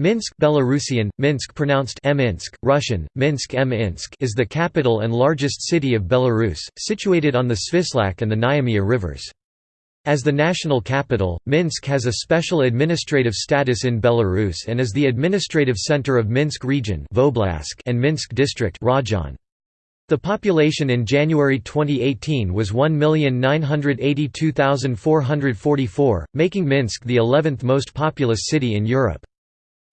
Minsk Belarusian, Minsk pronounced Minsk, Russian, Minsk Minsk is the capital and largest city of Belarus, situated on the Svislach and the Niamiha rivers. As the national capital, Minsk has a special administrative status in Belarus and is the administrative center of Minsk region and Minsk district. The population in January 2018 was 1,982,444, making Minsk the 11th most populous city in Europe.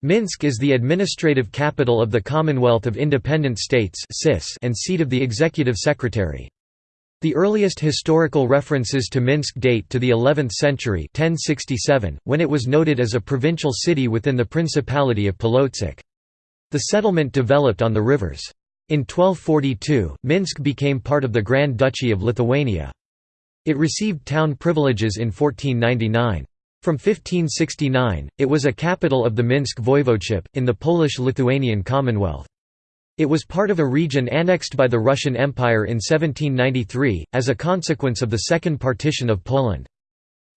Minsk is the administrative capital of the Commonwealth of Independent States and seat of the executive secretary. The earliest historical references to Minsk date to the 11th century 1067, when it was noted as a provincial city within the Principality of Polotsk. The settlement developed on the rivers. In 1242, Minsk became part of the Grand Duchy of Lithuania. It received town privileges in 1499. From 1569, it was a capital of the Minsk voivodeship, in the Polish-Lithuanian Commonwealth. It was part of a region annexed by the Russian Empire in 1793, as a consequence of the Second Partition of Poland.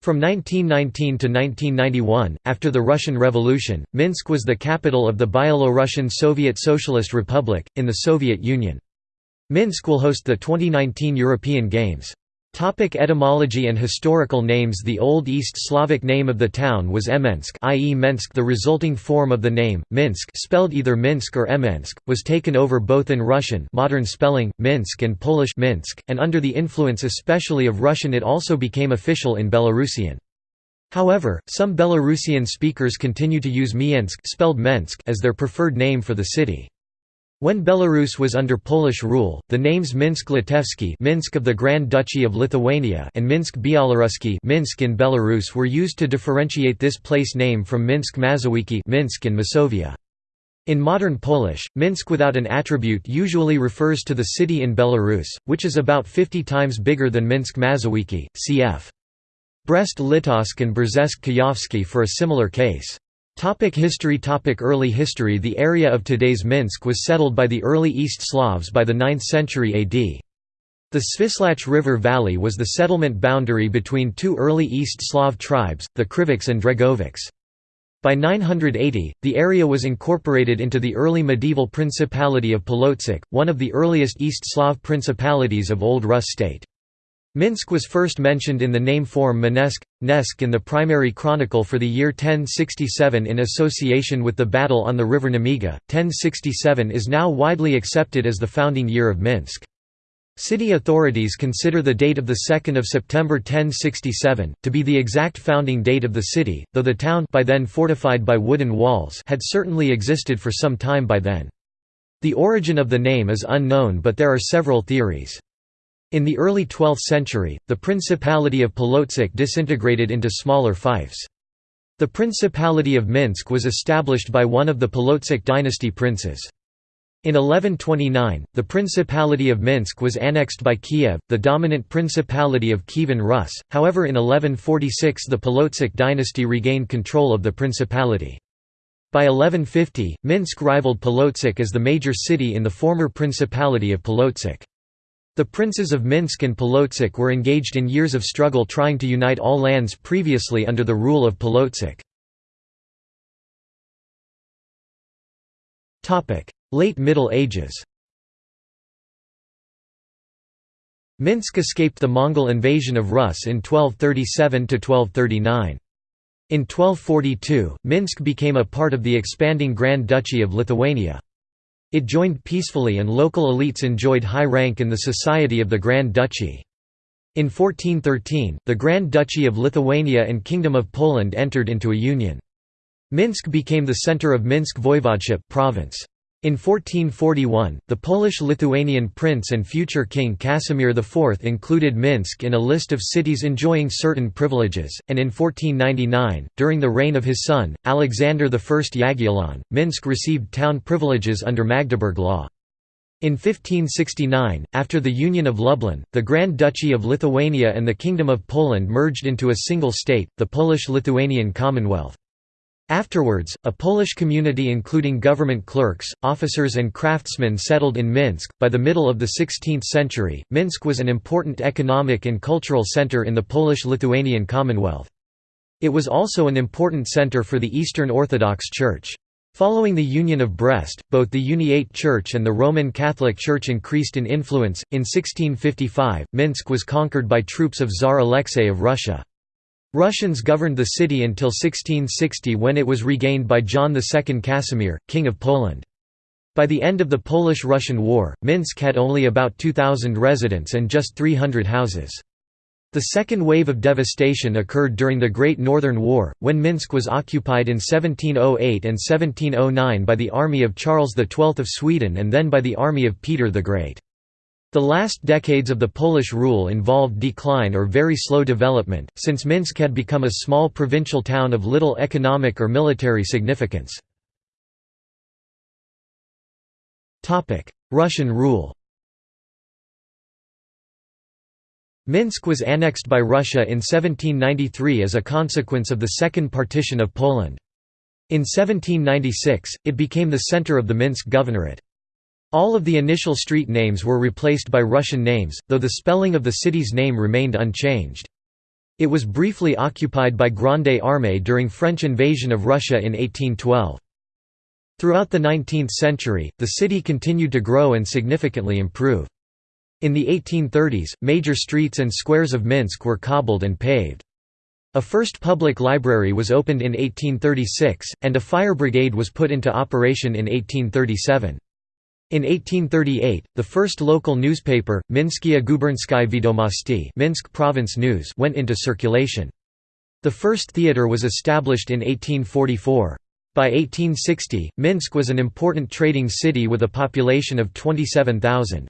From 1919 to 1991, after the Russian Revolution, Minsk was the capital of the Byelorussian Soviet Socialist Republic, in the Soviet Union. Minsk will host the 2019 European Games. Topic etymology and historical names The Old East Slavic name of the town was Emensk i.e. Mensk The resulting form of the name, Minsk spelled either Minsk or Emensk, was taken over both in Russian modern spelling, Minsk and Polish Minsk, and under the influence especially of Russian it also became official in Belarusian. However, some Belarusian speakers continue to use Miensk spelled Mensk as their preferred name for the city. When Belarus was under Polish rule, the names Minsk Litevsky Minsk of the Grand Duchy of Lithuania and Minsk Białorusky Minsk in Belarus were used to differentiate this place name from Minsk Mazowiecki Minsk in Masovia. In modern Polish, Minsk without an attribute usually refers to the city in Belarus, which is about 50 times bigger than Minsk Mazowiecki, cf. Brest-Litovsk and Brzesk-Kujawski for a similar case. Topic history Topic Early history The area of today's Minsk was settled by the early East Slavs by the 9th century AD. The Svislach River Valley was the settlement boundary between two early East Slav tribes, the Krivichs and Dregovics. By 980, the area was incorporated into the early medieval Principality of Polotsk, one of the earliest East Slav principalities of Old Rus state. Minsk was first mentioned in the name form Manesk, Nesk in the primary chronicle for the year 1067 in association with the battle on the river Nemiga. 1067 is now widely accepted as the founding year of Minsk. City authorities consider the date of 2 September 1067, to be the exact founding date of the city, though the town by then fortified by wooden walls had certainly existed for some time by then. The origin of the name is unknown but there are several theories. In the early 12th century, the Principality of Polotsk disintegrated into smaller fiefs. The Principality of Minsk was established by one of the Polotsk dynasty princes. In 1129, the Principality of Minsk was annexed by Kiev, the dominant Principality of Kievan Rus, however in 1146 the Polotsk dynasty regained control of the principality. By 1150, Minsk rivaled Polotsk as the major city in the former Principality of Polotsk. The princes of Minsk and Polotsk were engaged in years of struggle trying to unite all lands previously under the rule of Polotsk. Late Middle Ages Minsk escaped the Mongol invasion of Rus in 1237–1239. In 1242, Minsk became a part of the expanding Grand Duchy of Lithuania. It joined peacefully and local elites enjoyed high rank in the society of the Grand Duchy. In 1413, the Grand Duchy of Lithuania and Kingdom of Poland entered into a union. Minsk became the center of Minsk Voivodeship province. In 1441, the Polish-Lithuanian prince and future king Casimir IV included Minsk in a list of cities enjoying certain privileges, and in 1499, during the reign of his son, Alexander I Jagiellon, Minsk received town privileges under Magdeburg law. In 1569, after the Union of Lublin, the Grand Duchy of Lithuania and the Kingdom of Poland merged into a single state, the Polish-Lithuanian Commonwealth. Afterwards, a Polish community including government clerks, officers, and craftsmen settled in Minsk. By the middle of the 16th century, Minsk was an important economic and cultural center in the Polish Lithuanian Commonwealth. It was also an important center for the Eastern Orthodox Church. Following the Union of Brest, both the Uniate Church and the Roman Catholic Church increased in influence. In 1655, Minsk was conquered by troops of Tsar Alexei of Russia. Russians governed the city until 1660 when it was regained by John II Casimir, King of Poland. By the end of the Polish–Russian War, Minsk had only about 2,000 residents and just 300 houses. The second wave of devastation occurred during the Great Northern War, when Minsk was occupied in 1708 and 1709 by the army of Charles XII of Sweden and then by the army of Peter the Great. The last decades of the Polish rule involved decline or very slow development, since Minsk had become a small provincial town of little economic or military significance. Russian rule Minsk was annexed by Russia in 1793 as a consequence of the Second Partition of Poland. In 1796, it became the center of the Minsk Governorate. All of the initial street names were replaced by Russian names, though the spelling of the city's name remained unchanged. It was briefly occupied by Grande Armée during French invasion of Russia in 1812. Throughout the 19th century, the city continued to grow and significantly improve. In the 1830s, major streets and squares of Minsk were cobbled and paved. A first public library was opened in 1836, and a fire brigade was put into operation in 1837. In 1838, the first local newspaper, Minskiye Gubernskiye Vedomosti Minsk Province News went into circulation. The first theatre was established in 1844. By 1860, Minsk was an important trading city with a population of 27,000.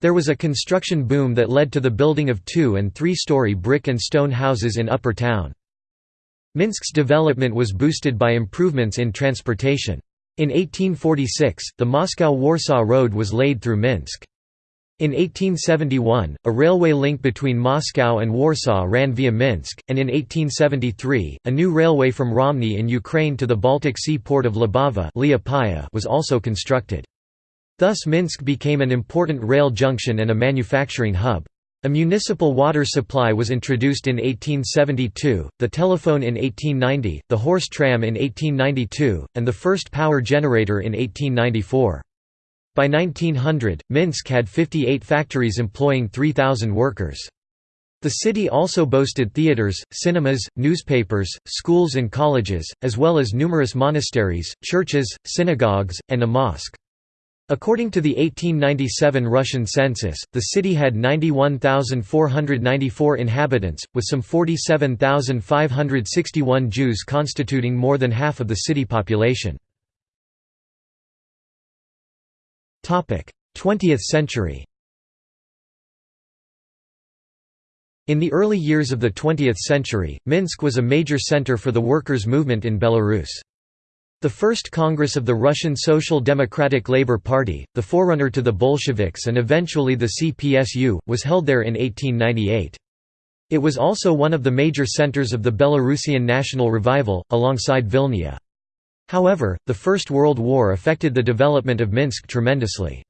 There was a construction boom that led to the building of two- and three-story brick and stone houses in Upper Town. Minsk's development was boosted by improvements in transportation. In 1846, the Moscow–Warsaw Road was laid through Minsk. In 1871, a railway link between Moscow and Warsaw ran via Minsk, and in 1873, a new railway from Romny in Ukraine to the Baltic Sea port of Libava was also constructed. Thus Minsk became an important rail junction and a manufacturing hub. A municipal water supply was introduced in 1872, the telephone in 1890, the horse tram in 1892, and the first power generator in 1894. By 1900, Minsk had 58 factories employing 3,000 workers. The city also boasted theaters, cinemas, newspapers, schools and colleges, as well as numerous monasteries, churches, synagogues, and a mosque. According to the 1897 Russian census, the city had 91,494 inhabitants, with some 47,561 Jews constituting more than half of the city population. 20th century In the early years of the 20th century, Minsk was a major center for the workers' movement in Belarus. The first Congress of the Russian Social Democratic Labour Party, the forerunner to the Bolsheviks and eventually the CPSU, was held there in 1898. It was also one of the major centres of the Belarusian national revival, alongside Vilnia. However, the First World War affected the development of Minsk tremendously.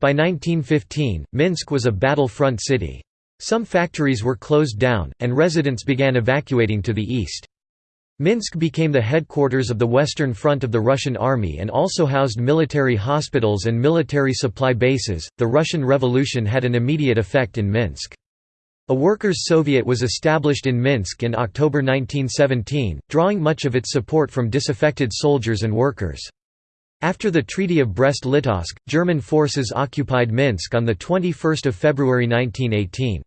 By 1915, Minsk was a battlefront city. Some factories were closed down, and residents began evacuating to the east. Minsk became the headquarters of the Western Front of the Russian Army and also housed military hospitals and military supply bases. The Russian Revolution had an immediate effect in Minsk. A workers' Soviet was established in Minsk in October 1917, drawing much of its support from disaffected soldiers and workers. After the Treaty of Brest-Litovsk, German forces occupied Minsk on 21 February 1918.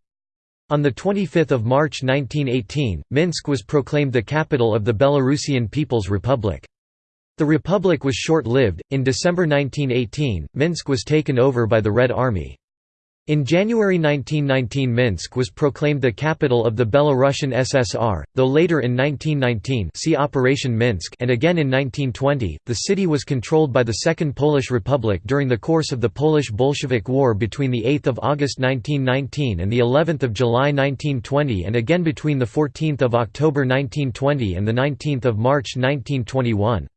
On 25 March 1918, Minsk was proclaimed the capital of the Belarusian People's Republic. The republic was short-lived, in December 1918, Minsk was taken over by the Red Army. In January 1919 Minsk was proclaimed the capital of the Belarusian SSR, though later in 1919 see Operation Minsk and again in 1920, the city was controlled by the Second Polish Republic during the course of the Polish-Bolshevik War between 8 August 1919 and of July 1920 and again between 14 October 1920 and 19 March 1921.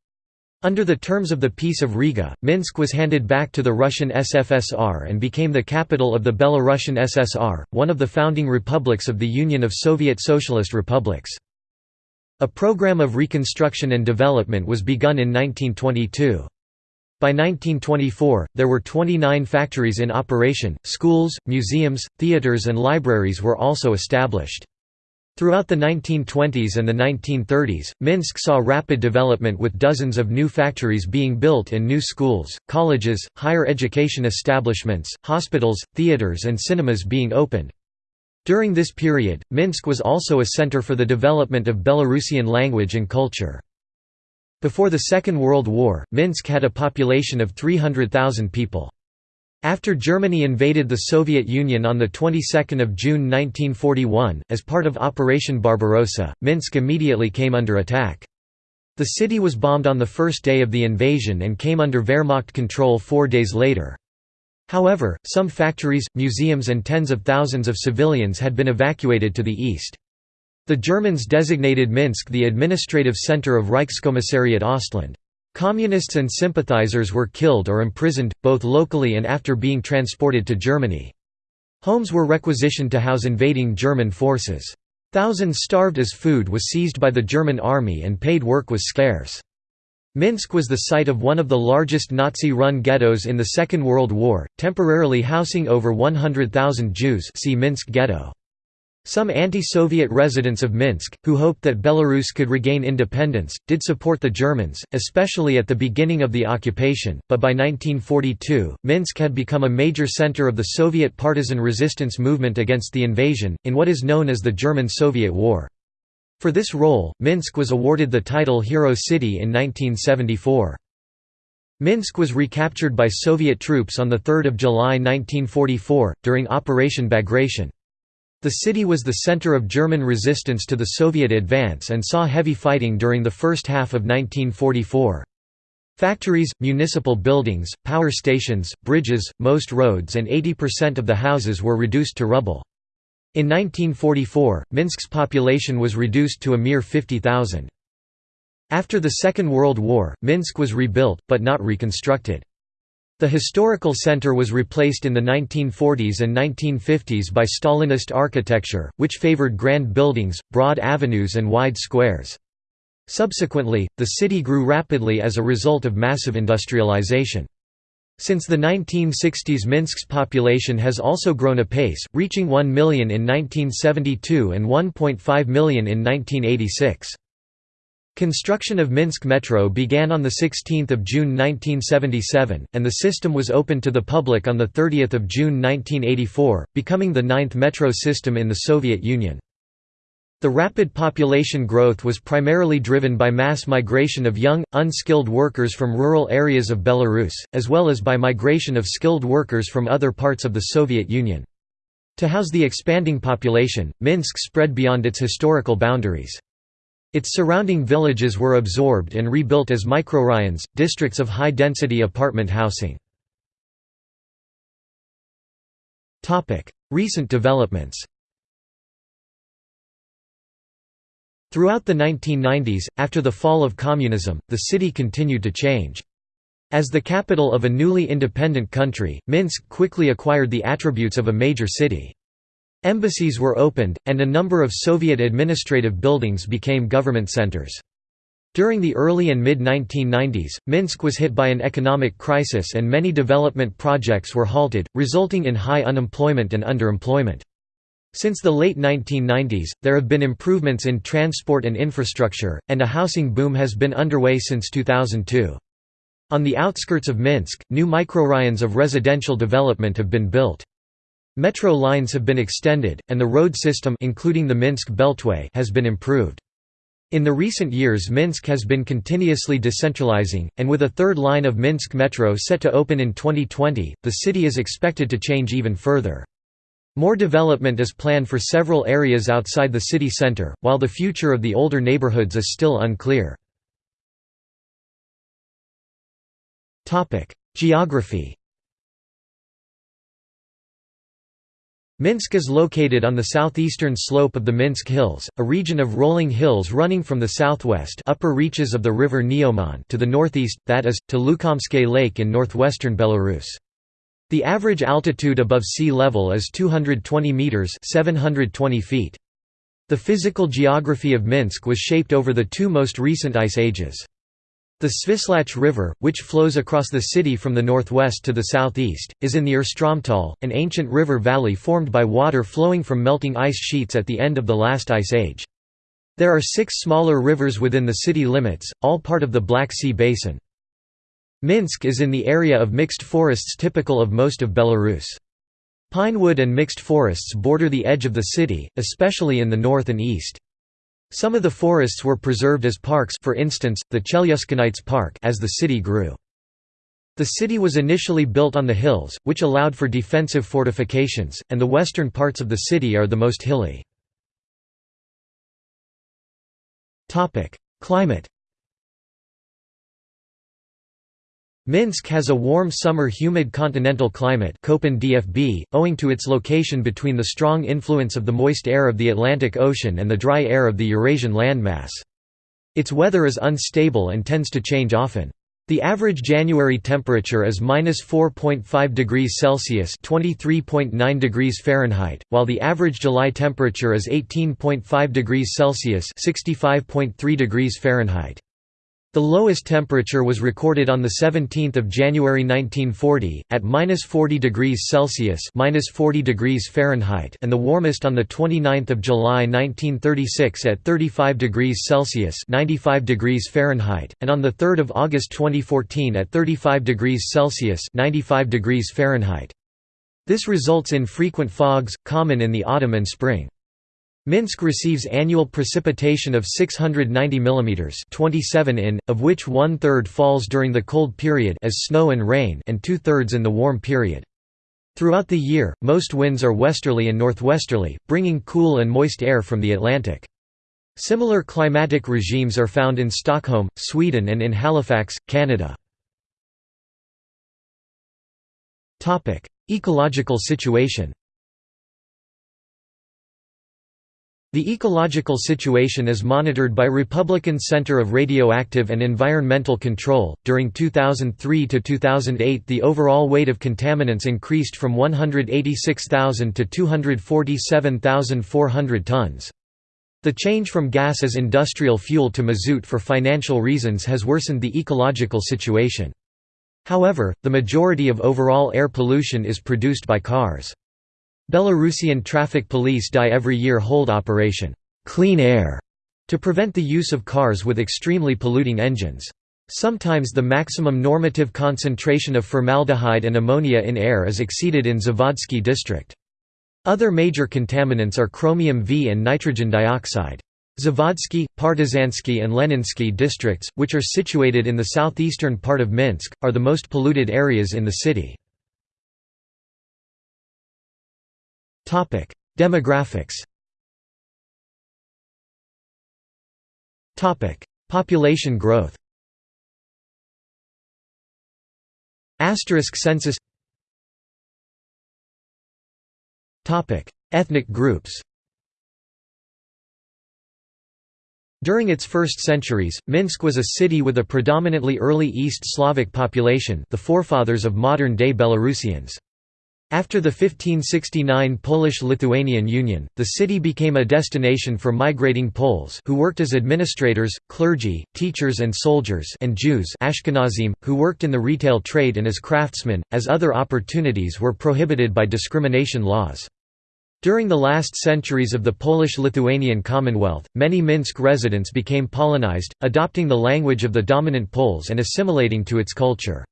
Under the terms of the Peace of Riga, Minsk was handed back to the Russian SFSR and became the capital of the Belarusian SSR, one of the founding republics of the Union of Soviet Socialist Republics. A program of reconstruction and development was begun in 1922. By 1924, there were 29 factories in operation, schools, museums, theaters and libraries were also established. Throughout the 1920s and the 1930s, Minsk saw rapid development with dozens of new factories being built and new schools, colleges, higher education establishments, hospitals, theaters and cinemas being opened. During this period, Minsk was also a center for the development of Belarusian language and culture. Before the Second World War, Minsk had a population of 300,000 people. After Germany invaded the Soviet Union on the 22nd of June 1941, as part of Operation Barbarossa, Minsk immediately came under attack. The city was bombed on the first day of the invasion and came under Wehrmacht control four days later. However, some factories, museums and tens of thousands of civilians had been evacuated to the east. The Germans designated Minsk the administrative center of Reichskommissariat Ostland. Communists and sympathizers were killed or imprisoned, both locally and after being transported to Germany. Homes were requisitioned to house invading German forces. Thousands starved as food was seized by the German army and paid work was scarce. Minsk was the site of one of the largest Nazi-run ghettos in the Second World War, temporarily housing over 100,000 Jews see Minsk ghetto. Some anti-Soviet residents of Minsk, who hoped that Belarus could regain independence, did support the Germans, especially at the beginning of the occupation, but by 1942, Minsk had become a major center of the Soviet partisan resistance movement against the invasion, in what is known as the German-Soviet War. For this role, Minsk was awarded the title Hero City in 1974. Minsk was recaptured by Soviet troops on 3 July 1944, during Operation Bagration. The city was the center of German resistance to the Soviet advance and saw heavy fighting during the first half of 1944. Factories, municipal buildings, power stations, bridges, most roads and 80% of the houses were reduced to rubble. In 1944, Minsk's population was reduced to a mere 50,000. After the Second World War, Minsk was rebuilt, but not reconstructed. The historical center was replaced in the 1940s and 1950s by Stalinist architecture, which favored grand buildings, broad avenues and wide squares. Subsequently, the city grew rapidly as a result of massive industrialization. Since the 1960s Minsk's population has also grown apace, reaching 1 million in 1972 and 1.5 million in 1986. Construction of Minsk Metro began on 16 June 1977, and the system was opened to the public on 30 June 1984, becoming the ninth metro system in the Soviet Union. The rapid population growth was primarily driven by mass migration of young, unskilled workers from rural areas of Belarus, as well as by migration of skilled workers from other parts of the Soviet Union. To house the expanding population, Minsk spread beyond its historical boundaries. Its surrounding villages were absorbed and rebuilt as mikroraions, districts of high-density apartment housing. Recent developments Throughout the 1990s, after the fall of communism, the city continued to change. As the capital of a newly independent country, Minsk quickly acquired the attributes of a major city. Embassies were opened, and a number of Soviet administrative buildings became government centers. During the early and mid-1990s, Minsk was hit by an economic crisis and many development projects were halted, resulting in high unemployment and underemployment. Since the late 1990s, there have been improvements in transport and infrastructure, and a housing boom has been underway since 2002. On the outskirts of Minsk, new microraions of residential development have been built. Metro lines have been extended, and the road system including the Minsk Beltway has been improved. In the recent years Minsk has been continuously decentralizing, and with a third line of Minsk Metro set to open in 2020, the city is expected to change even further. More development is planned for several areas outside the city center, while the future of the older neighborhoods is still unclear. Geography Minsk is located on the southeastern slope of the Minsk Hills, a region of rolling hills running from the southwest upper reaches of the river Neman to the northeast, that is, to Lukomske Lake in northwestern Belarus. The average altitude above sea level is 220 meters (720 feet). The physical geography of Minsk was shaped over the two most recent ice ages. The Svislach River, which flows across the city from the northwest to the southeast, is in the Urstromtal, an ancient river valley formed by water flowing from melting ice sheets at the end of the last ice age. There are six smaller rivers within the city limits, all part of the Black Sea Basin. Minsk is in the area of mixed forests typical of most of Belarus. Pinewood and mixed forests border the edge of the city, especially in the north and east. Some of the forests were preserved as parks for instance, the Chelyuskinets Park as the city grew. The city was initially built on the hills, which allowed for defensive fortifications, and the western parts of the city are the most hilly. Climate Minsk has a warm summer humid continental climate DFB, owing to its location between the strong influence of the moist air of the Atlantic Ocean and the dry air of the Eurasian landmass. Its weather is unstable and tends to change often. The average January temperature is -4.5 degrees Celsius (23.9 degrees Fahrenheit), while the average July temperature is 18.5 degrees Celsius (65.3 degrees Fahrenheit). The lowest temperature was recorded on 17 January 1940, at -40 degrees Celsius -40 degrees Fahrenheit and the warmest on 29 July 1936 at 35 degrees Celsius 95 degrees Fahrenheit, and on 3 August 2014 at 35 degrees Celsius 95 degrees Fahrenheit. This results in frequent fogs, common in the autumn and spring. Minsk receives annual precipitation of 690 mm 27 in, of which one-third falls during the cold period as snow and rain and two-thirds in the warm period. Throughout the year, most winds are westerly and northwesterly, bringing cool and moist air from the Atlantic. Similar climatic regimes are found in Stockholm, Sweden and in Halifax, Canada. Ecological situation The ecological situation is monitored by Republican Center of Radioactive and Environmental Control. During 2003 to 2008, the overall weight of contaminants increased from 186,000 to 247,400 tons. The change from gas as industrial fuel to mazout for financial reasons has worsened the ecological situation. However, the majority of overall air pollution is produced by cars. Belarusian traffic police die every year hold Operation Clean Air to prevent the use of cars with extremely polluting engines. Sometimes the maximum normative concentration of formaldehyde and ammonia in air is exceeded in Zavodsky district. Other major contaminants are chromium V and nitrogen dioxide. Zavodsky, Partizansky and Leninsky districts, which are situated in the southeastern part of Minsk, are the most polluted areas in the city. Demographics. Topic: Population growth. Asterisk census. Topic: Ethnic groups. During its first centuries, Minsk was a city with a predominantly early East Slavic population the forefathers of modern-day Belarusians. After the 1569 Polish-Lithuanian Union, the city became a destination for migrating Poles who worked as administrators, clergy, teachers and soldiers and Jews Ashkenazim, who worked in the retail trade and as craftsmen, as other opportunities were prohibited by discrimination laws. During the last centuries of the Polish-Lithuanian Commonwealth, many Minsk residents became Polonized, adopting the language of the dominant Poles and assimilating to its culture.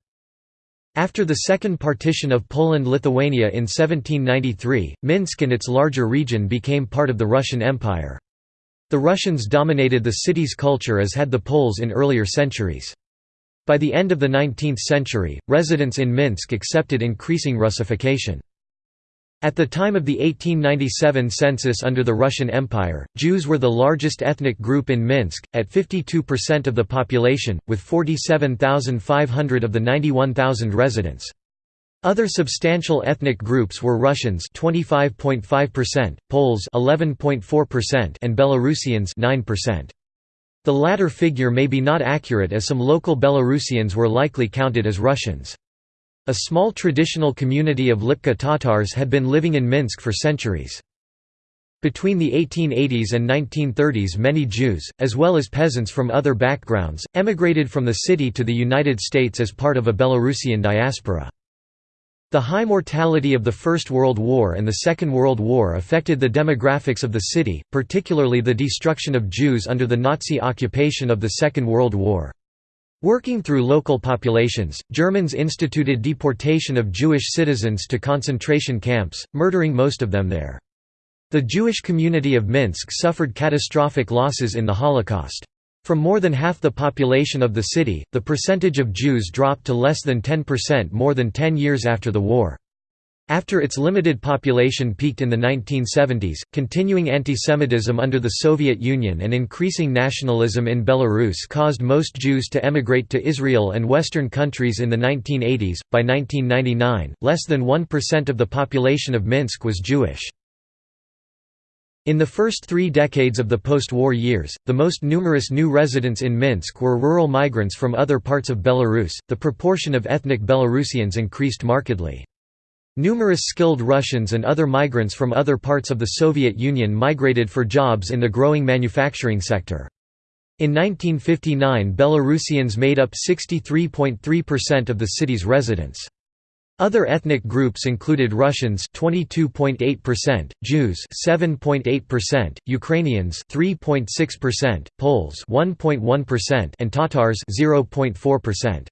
After the second partition of Poland-Lithuania in 1793, Minsk and its larger region became part of the Russian Empire. The Russians dominated the city's culture as had the Poles in earlier centuries. By the end of the 19th century, residents in Minsk accepted increasing Russification. At the time of the 1897 census under the Russian Empire, Jews were the largest ethnic group in Minsk, at 52% of the population, with 47,500 of the 91,000 residents. Other substantial ethnic groups were Russians 25.5%, Poles 11.4% and Belarusians 9%. The latter figure may be not accurate as some local Belarusians were likely counted as Russians. A small traditional community of Lipka Tatars had been living in Minsk for centuries. Between the 1880s and 1930s many Jews, as well as peasants from other backgrounds, emigrated from the city to the United States as part of a Belarusian diaspora. The high mortality of the First World War and the Second World War affected the demographics of the city, particularly the destruction of Jews under the Nazi occupation of the Second World War. Working through local populations, Germans instituted deportation of Jewish citizens to concentration camps, murdering most of them there. The Jewish community of Minsk suffered catastrophic losses in the Holocaust. From more than half the population of the city, the percentage of Jews dropped to less than 10% more than 10 years after the war. After its limited population peaked in the 1970s, continuing antisemitism under the Soviet Union and increasing nationalism in Belarus caused most Jews to emigrate to Israel and Western countries in the 1980s. By 1999, less than 1% of the population of Minsk was Jewish. In the first three decades of the post-war years, the most numerous new residents in Minsk were rural migrants from other parts of Belarus. The proportion of ethnic Belarusians increased markedly. Numerous skilled Russians and other migrants from other parts of the Soviet Union migrated for jobs in the growing manufacturing sector. In 1959 Belarusians made up 63.3% of the city's residents. Other ethnic groups included Russians 22.8%, Jews 7.8%, Ukrainians 3.6%, Poles 1.1% and Tatars 0.4%.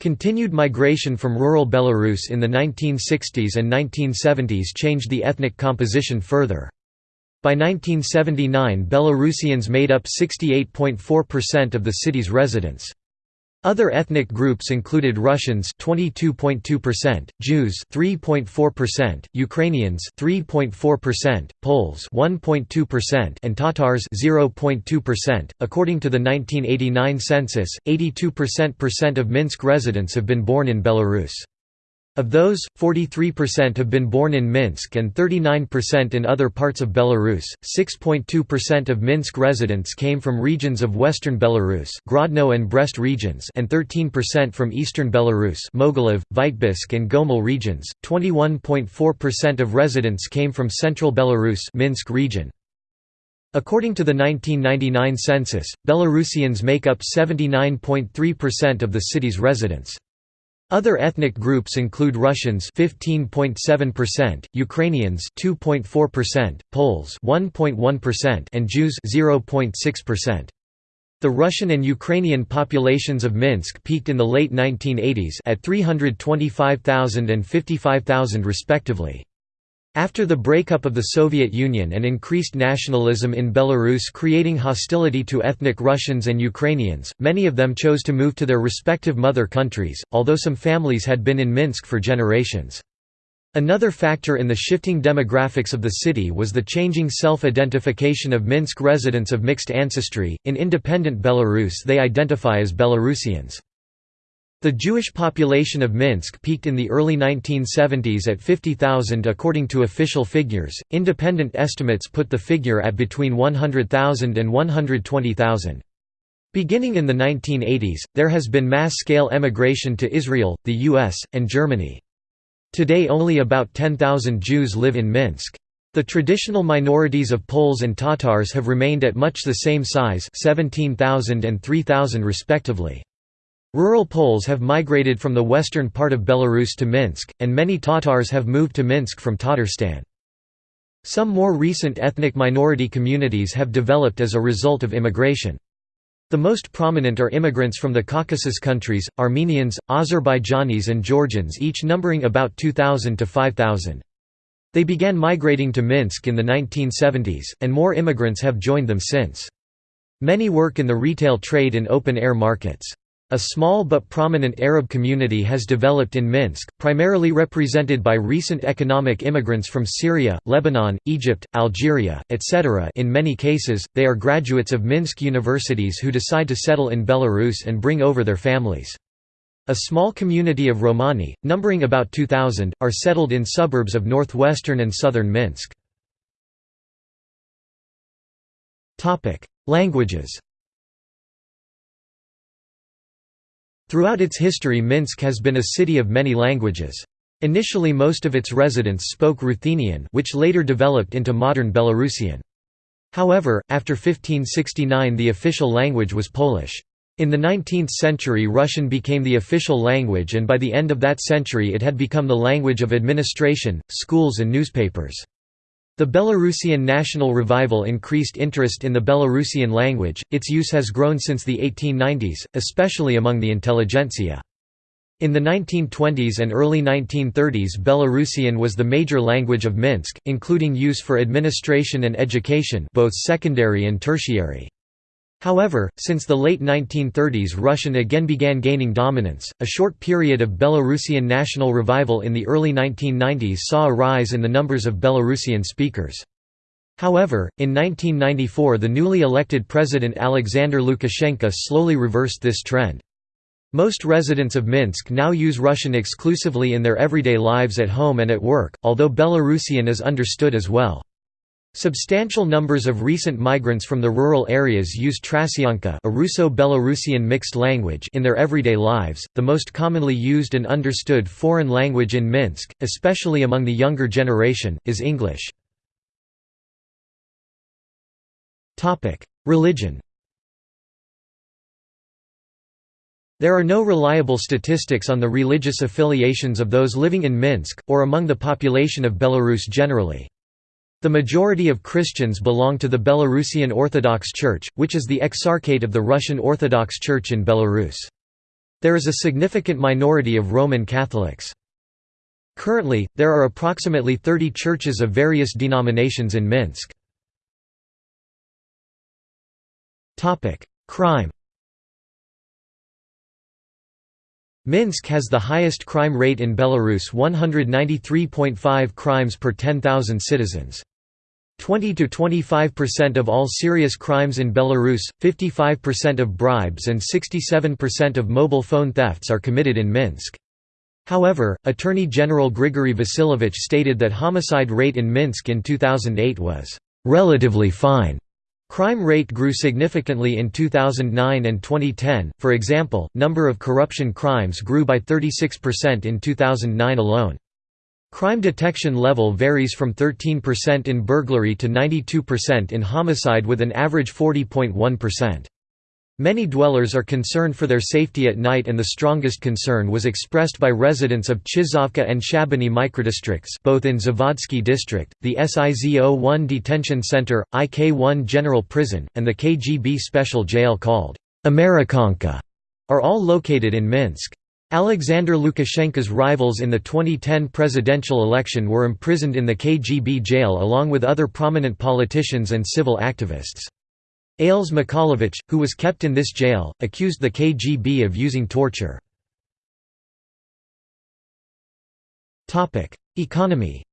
Continued migration from rural Belarus in the 1960s and 1970s changed the ethnic composition further. By 1979 Belarusians made up 68.4% of the city's residents. Other ethnic groups included Russians 22.2%, Jews 3.4%, Ukrainians 3.4%, Poles 1.2% and Tatars 0.2%. According to the 1989 census, 82% of Minsk residents have been born in Belarus. Of those, 43% have been born in Minsk and 39% in other parts of Belarus. 6.2% of Minsk residents came from regions of western Belarus, Grodno and Brest regions, and 13% from eastern Belarus, Mogilev, Vitebsk and Gomel regions. 21.4% of residents came from central Belarus, Minsk region. According to the 1999 census, Belarusians make up 79.3% of the city's residents. Other ethnic groups include Russians 15.7%, Ukrainians 2.4%, Poles 1.1% and Jews 0.6%. The Russian and Ukrainian populations of Minsk peaked in the late 1980s at 325,000 and 55,000 respectively. After the breakup of the Soviet Union and increased nationalism in Belarus creating hostility to ethnic Russians and Ukrainians, many of them chose to move to their respective mother countries, although some families had been in Minsk for generations. Another factor in the shifting demographics of the city was the changing self-identification of Minsk residents of mixed ancestry. In independent Belarus they identify as Belarusians. The Jewish population of Minsk peaked in the early 1970s at 50,000 according to official figures. Independent estimates put the figure at between 100,000 and 120,000. Beginning in the 1980s, there has been mass-scale emigration to Israel, the US, and Germany. Today only about 10,000 Jews live in Minsk. The traditional minorities of Poles and Tatars have remained at much the same size 17,000 and 3,000 respectively. Rural Poles have migrated from the western part of Belarus to Minsk, and many Tatars have moved to Minsk from Tatarstan. Some more recent ethnic minority communities have developed as a result of immigration. The most prominent are immigrants from the Caucasus countries, Armenians, Azerbaijanis and Georgians each numbering about 2,000 to 5,000. They began migrating to Minsk in the 1970s, and more immigrants have joined them since. Many work in the retail trade in open-air markets. A small but prominent Arab community has developed in Minsk, primarily represented by recent economic immigrants from Syria, Lebanon, Egypt, Algeria, etc. In many cases, they are graduates of Minsk universities who decide to settle in Belarus and bring over their families. A small community of Romani, numbering about 2,000, are settled in suburbs of northwestern and southern Minsk. Languages Throughout its history Minsk has been a city of many languages. Initially most of its residents spoke Ruthenian which later developed into modern Belarusian. However, after 1569 the official language was Polish. In the 19th century Russian became the official language and by the end of that century it had become the language of administration, schools and newspapers. The Belarusian national revival increased interest in the Belarusian language, its use has grown since the 1890s, especially among the intelligentsia. In the 1920s and early 1930s Belarusian was the major language of Minsk, including use for administration and education both secondary and tertiary. However, since the late 1930s Russian again began gaining dominance. A short period of Belarusian national revival in the early 1990s saw a rise in the numbers of Belarusian speakers. However, in 1994 the newly elected president Alexander Lukashenko slowly reversed this trend. Most residents of Minsk now use Russian exclusively in their everyday lives at home and at work, although Belarusian is understood as well. Substantial numbers of recent migrants from the rural areas use Trasianka, a Russo-Belarusian mixed language, in their everyday lives. The most commonly used and understood foreign language in Minsk, especially among the younger generation, is English. Topic: Religion. There are no reliable statistics on the religious affiliations of those living in Minsk, or among the population of Belarus generally. The majority of Christians belong to the Belarusian Orthodox Church, which is the exarchate of the Russian Orthodox Church in Belarus. There is a significant minority of Roman Catholics. Currently, there are approximately 30 churches of various denominations in Minsk. Crime Minsk has the highest crime rate in Belarus 193.5 crimes per 10,000 citizens. 20 to 25% of all serious crimes in Belarus, 55% of bribes and 67% of mobile phone thefts are committed in Minsk. However, Attorney General Grigory Vasilevich stated that homicide rate in Minsk in 2008 was relatively fine. Crime rate grew significantly in 2009 and 2010. For example, number of corruption crimes grew by 36% in 2009 alone. Crime detection level varies from 13% in burglary to 92% in homicide with an average 40.1%. Many dwellers are concerned for their safety at night and the strongest concern was expressed by residents of Chizhovka and Shabani microdistricts both in Zavodsky district, the SIZO-1 detention center, IK-1 general prison, and the KGB special jail called Amerikanka are all located in Minsk. Alexander Lukashenko's rivals in the 2010 presidential election were imprisoned in the KGB jail along with other prominent politicians and civil activists. Ales Mikhalevich, who was kept in this jail, accused the KGB of using torture. Economy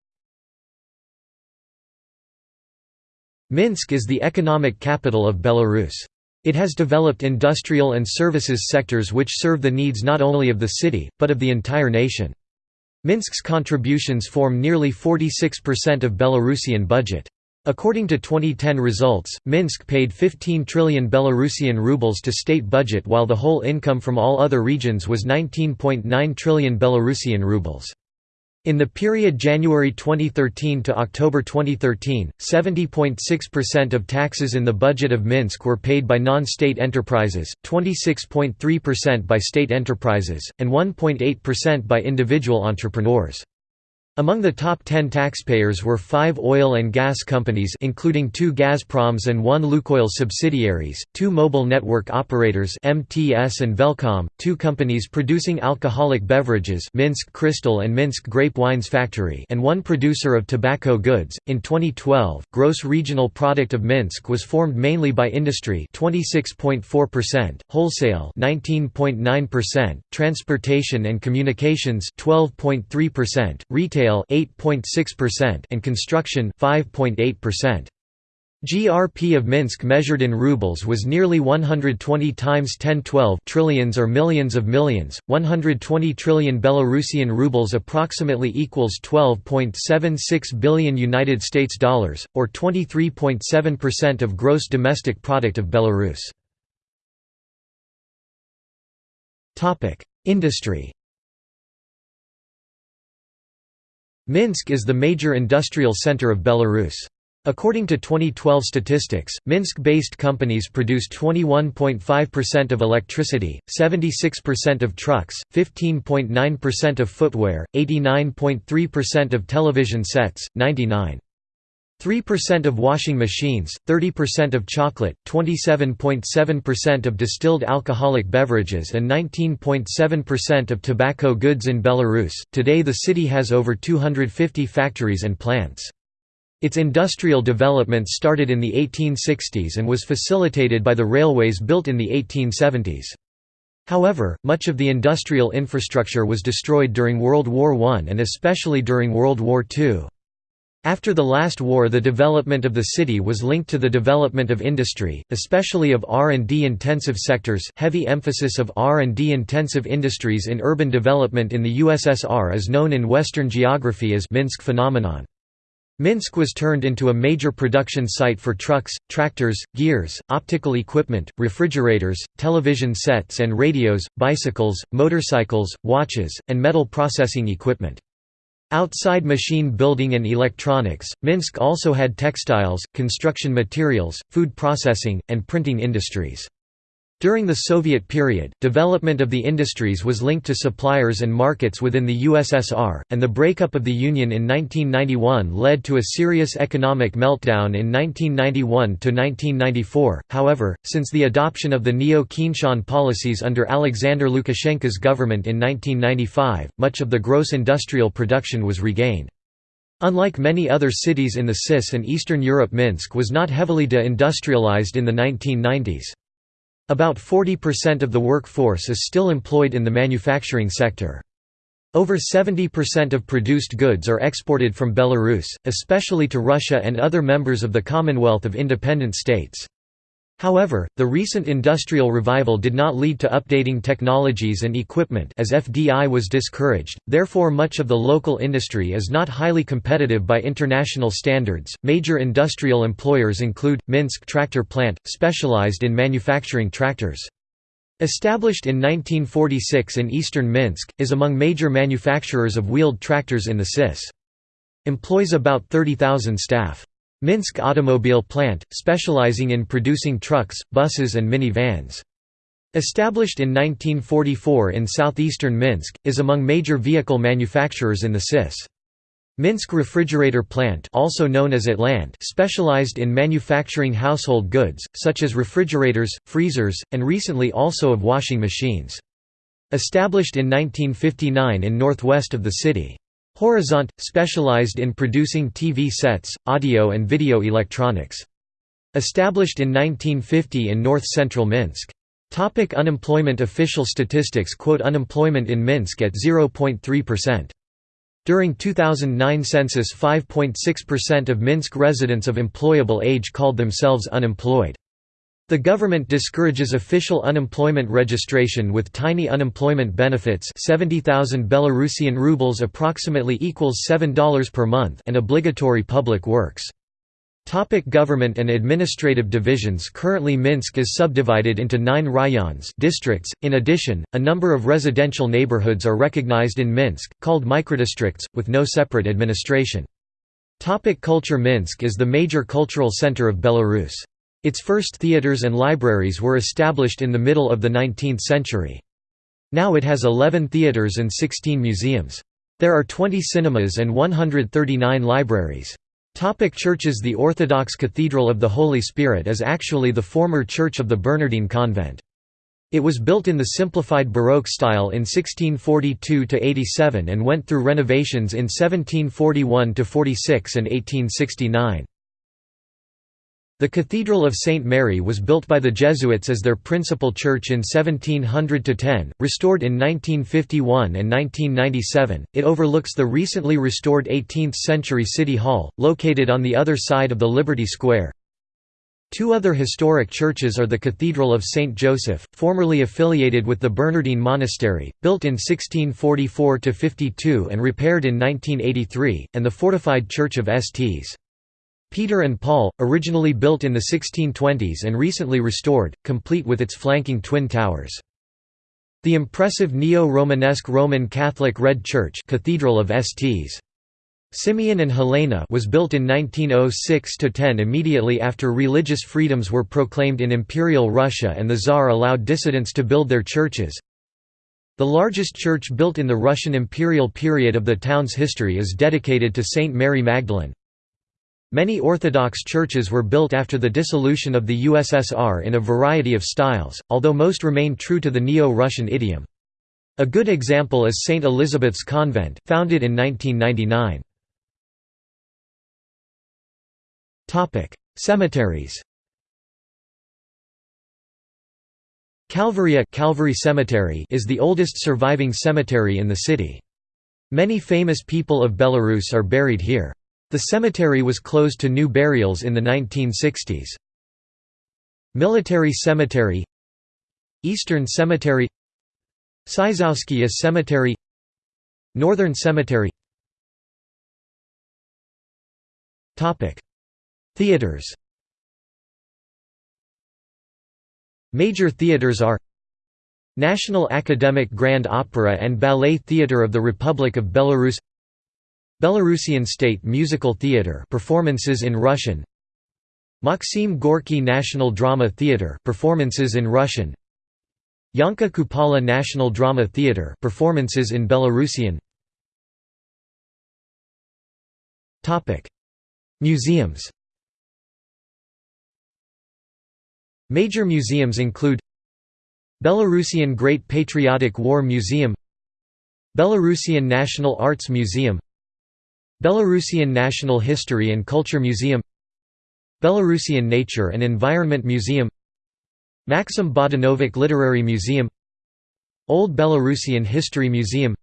Minsk is the economic capital of Belarus. It has developed industrial and services sectors which serve the needs not only of the city, but of the entire nation. Minsk's contributions form nearly 46% of Belarusian budget. According to 2010 results, Minsk paid 15 trillion Belarusian rubles to state budget while the whole income from all other regions was 19.9 trillion Belarusian rubles. In the period January 2013 to October 2013, 70.6% of taxes in the budget of Minsk were paid by non-state enterprises, 26.3% by state enterprises, and 1.8% by individual entrepreneurs. Among the top 10 taxpayers were five oil and gas companies including two Gazproms and one Lukoil subsidiaries, two mobile network operators MTS and Velcom, two companies producing alcoholic beverages Minsk Crystal and Minsk Grape Wines Factory and one producer of tobacco goods. In 2012, gross regional product of Minsk was formed mainly by industry 26.4%, wholesale 19.9%, transportation and communications 12.3%, retail retail 8.6% and construction 5.8%. GRP of Minsk measured in rubles was nearly 120 times 1012 trillions or millions of millions. 120 trillion Belarusian rubles approximately equals 12.76 billion United States dollars or 23.7% of gross domestic product of Belarus. Topic: Industry Minsk is the major industrial center of Belarus. According to 2012 statistics, Minsk-based companies produced 21.5% of electricity, 76% of trucks, 15.9% of footwear, 89.3% of television sets, 99.3% of washing machines, 30% of chocolate, 27.7% of distilled alcoholic beverages and 19.7% of tobacco goods in Belarus. Today the city has over 250 factories and plants. Its industrial development started in the 1860s and was facilitated by the railways built in the 1870s. However, much of the industrial infrastructure was destroyed during World War I and especially during World War II. After the last war the development of the city was linked to the development of industry, especially of R&D intensive sectors heavy emphasis of R&D intensive industries in urban development in the USSR is known in Western geography as Minsk phenomenon. Minsk was turned into a major production site for trucks, tractors, gears, optical equipment, refrigerators, television sets and radios, bicycles, motorcycles, watches, and metal processing equipment. Outside machine building and electronics, Minsk also had textiles, construction materials, food processing, and printing industries. During the Soviet period, development of the industries was linked to suppliers and markets within the USSR, and the breakup of the Union in 1991 led to a serious economic meltdown in 1991–1994. However, since the adoption of the Neo-Keynesian policies under Alexander Lukashenko's government in 1995, much of the gross industrial production was regained. Unlike many other cities in the CIS and Eastern Europe Minsk was not heavily de-industrialized in the 1990s. About 40% of the workforce is still employed in the manufacturing sector. Over 70% of produced goods are exported from Belarus, especially to Russia and other members of the Commonwealth of Independent States. However, the recent industrial revival did not lead to updating technologies and equipment as FDI was discouraged, therefore much of the local industry is not highly competitive by international standards. Major industrial employers include Minsk Tractor Plant, specialized in manufacturing tractors. Established in 1946 in eastern Minsk, is among major manufacturers of wheeled tractors in the CIS. Employs about 30,000 staff. Minsk Automobile Plant, specializing in producing trucks, buses and mini-vans. Established in 1944 in southeastern Minsk, is among major vehicle manufacturers in the CIS. Minsk Refrigerator Plant also known as Atlant specialized in manufacturing household goods, such as refrigerators, freezers, and recently also of washing machines. Established in 1959 in northwest of the city. Horizont, specialized in producing TV sets, audio and video electronics. Established in 1950 in north-central Minsk. Topic unemployment Official statistics quote unemployment in Minsk at 0.3%. During 2009 census 5.6% of Minsk residents of employable age called themselves unemployed. The government discourages official unemployment registration with tiny unemployment benefits 70,000 Belarusian rubles approximately equals $7 per month and obligatory public works. Topic government and administrative divisions Currently Minsk is subdivided into nine rayons districts. .In addition, a number of residential neighborhoods are recognized in Minsk, called microdistricts, with no separate administration. Topic culture Minsk is the major cultural center of Belarus. Its first theaters and libraries were established in the middle of the 19th century. Now it has 11 theaters and 16 museums. There are 20 cinemas and 139 libraries. Topic churches The Orthodox Cathedral of the Holy Spirit is actually the former church of the Bernardine Convent. It was built in the simplified Baroque style in 1642–87 and went through renovations in 1741–46 and 1869. The Cathedral of St. Mary was built by the Jesuits as their principal church in 1700–10, restored in 1951 and 1997. It overlooks the recently restored 18th-century City Hall, located on the other side of the Liberty Square. Two other historic churches are the Cathedral of St. Joseph, formerly affiliated with the Bernardine Monastery, built in 1644–52 and repaired in 1983, and the fortified Church of Sts. Peter and Paul, originally built in the 1620s and recently restored, complete with its flanking twin towers. The impressive neo-Romanesque Roman Catholic Red Church Cathedral of Sts. Simeon and Helena was built in 1906–10 immediately after religious freedoms were proclaimed in Imperial Russia and the Tsar allowed dissidents to build their churches. The largest church built in the Russian imperial period of the town's history is dedicated to Saint Mary Magdalene. Many Orthodox churches were built after the dissolution of the USSR in a variety of styles, although most remain true to the Neo-Russian idiom. A good example is St. Elizabeth's Convent, founded in 1999. Cemeteries Calvaria Calvary Cemetery is the oldest surviving cemetery in the city. Many famous people of Belarus are buried here. The cemetery was closed to new burials in the 1960s. Military Cemetery Eastern Cemetery Sizowskia Cemetery Northern Cemetery. Theaters. Major theaters are National Academic Grand Opera and Ballet Theatre of the Republic of Belarus Belarusian State Musical Theatre performances in Russian. Maxim Gorky National Drama Theatre performances in Russian. Yanka Kupala National Drama Theatre performances in Belarusian. Topic. Museums Major museums include Belarusian Great Patriotic War Museum Belarusian National Arts Museum Belarusian National History and Culture Museum Belarusian Nature and Environment Museum Maxim Badanovic Literary Museum Old Belarusian History Museum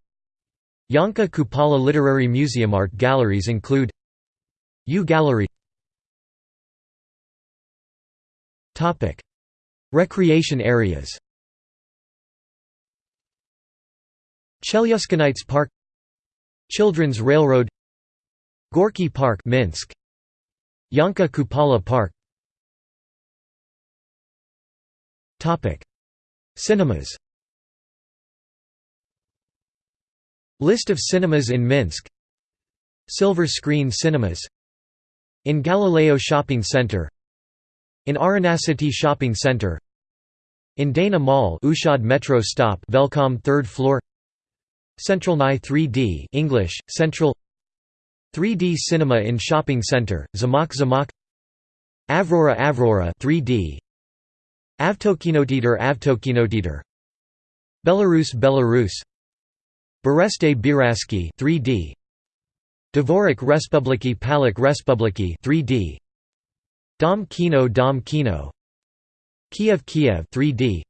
Yanka Kupala Literary Museum. Art galleries include U Gallery. Recreation areas. Chelyuskinites Park Children's Railroad Gorky Park Minsk. Yanka Kupala Park. Topic. Cinemas. List of cinemas in Minsk. Silver Screen Cinemas. In Galileo Shopping Center. In Arena City Shopping Center. In Dana Mall Ushad Metro Stop Velcom 3rd floor. Central Nye 3D English, Central 3D Cinema in Shopping Center, Zamak Zamak Avrora Avrora 3D Avtokinoteater Avtokinoteater Belarus Belarus Bereste Biraski 3D Dvorak Respubliki Palik Respubliki 3D Dom Kino Dom Kino Kiev Kiev 3D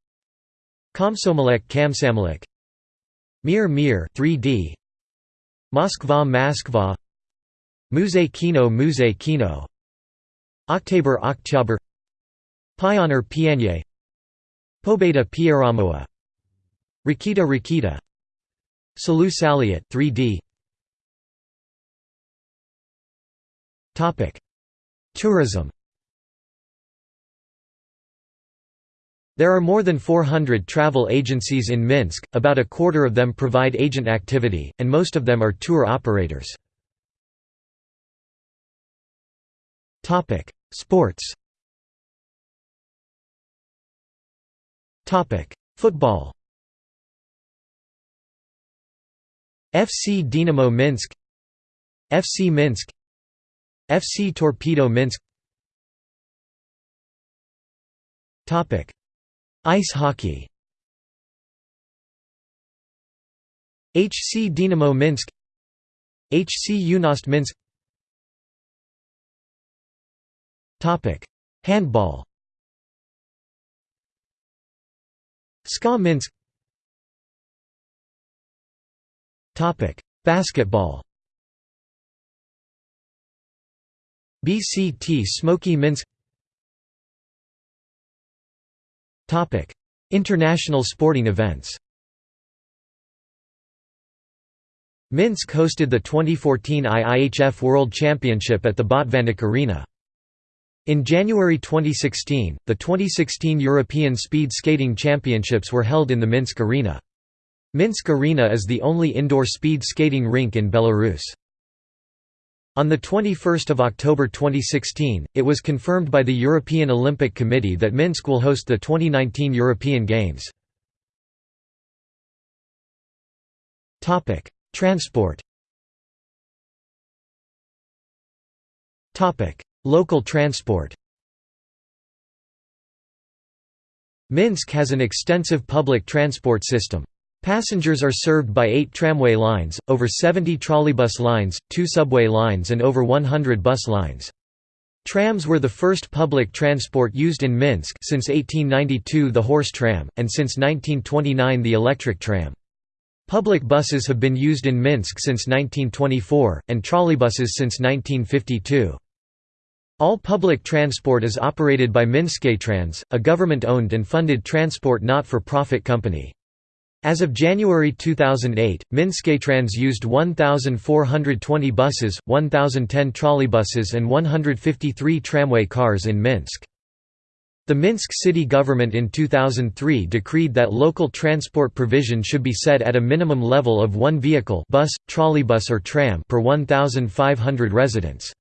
Komsomolek Kamsamolek Mir Mir 3D Moskva Moskva Musée Kino Kino. Oktober Oktober Pioneer Pianye Pobeda Pieramoa Rikita Rikita. Salu Saliot 3D Topic. Tourism. There are more than 400 travel agencies in Minsk, about a quarter of them provide agent activity, and most of them are tour operators. Sports Topic: Football FC Dynamo Minsk FC Minsk FC Torpedo Minsk Topic. Ice hockey HC Dynamo Minsk HC Yunost Minsk Handball. SKA Minsk. Basketball. BCT Smoky Minsk. Topic: International sporting events. Minsk hosted the 2014 IIHF World Championship at the Botvannik Arena. In January 2016, the 2016 European Speed Skating Championships were held in the Minsk Arena. Minsk Arena is the only indoor speed skating rink in Belarus. On 21 October 2016, it was confirmed by the European Olympic Committee that Minsk will host the 2019 European Games. Transport Local transport Minsk has an extensive public transport system. Passengers are served by eight tramway lines, over 70 trolleybus lines, two subway lines and over 100 bus lines. Trams were the first public transport used in Minsk since 1892 the horse tram, and since 1929 the electric tram. Public buses have been used in Minsk since 1924, and trolleybuses since 1952. All public transport is operated by Minsktrans, a government-owned and funded transport not-for-profit company. As of January 2008, Minsktrans used 1,420 buses, 1,010 trolleybuses and 153 tramway cars in Minsk. The Minsk city government in 2003 decreed that local transport provision should be set at a minimum level of one vehicle bus, trolleybus or tram per 1,500 residents.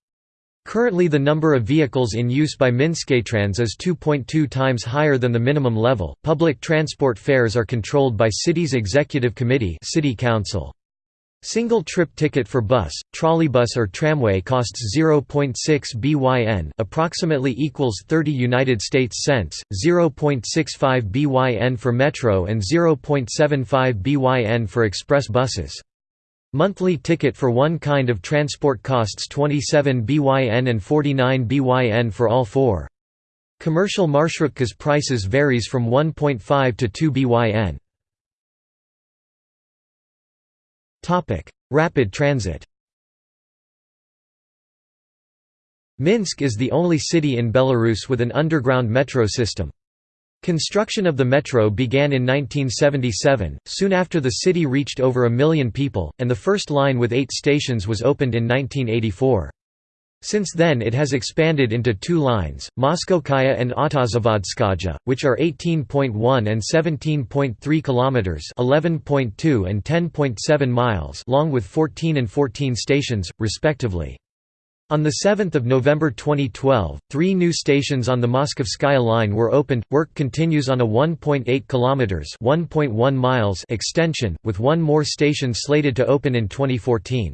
Currently the number of vehicles in use by Minsktrans is 2.2 times higher than the minimum level. Public transport fares are controlled by city's executive committee, city council. Single trip ticket for bus, trolleybus or tramway costs 0.6 BYN, approximately equals 30 United States cents, 0.65 BYN for metro and 0.75 BYN for express buses. Monthly ticket for one kind of transport costs 27 BYN and 49 BYN for all four. Commercial marshrutkas prices varies from 1.5 to 2 BYN. Rapid transit Minsk is the only city in Belarus with an underground metro system. Construction of the metro began in 1977, soon after the city reached over a million people, and the first line with eight stations was opened in 1984. Since then it has expanded into two lines, Moskovskaya and Autozavodskaya, which are 18.1 and 17.3 kilometers, 11.2 and 10.7 miles long with 14 and 14 stations respectively. On 7 November 2012, three new stations on the Moskovskaya line were opened. Work continues on a 1.8 kilometers (1.1 miles) extension, with one more station slated to open in 2014.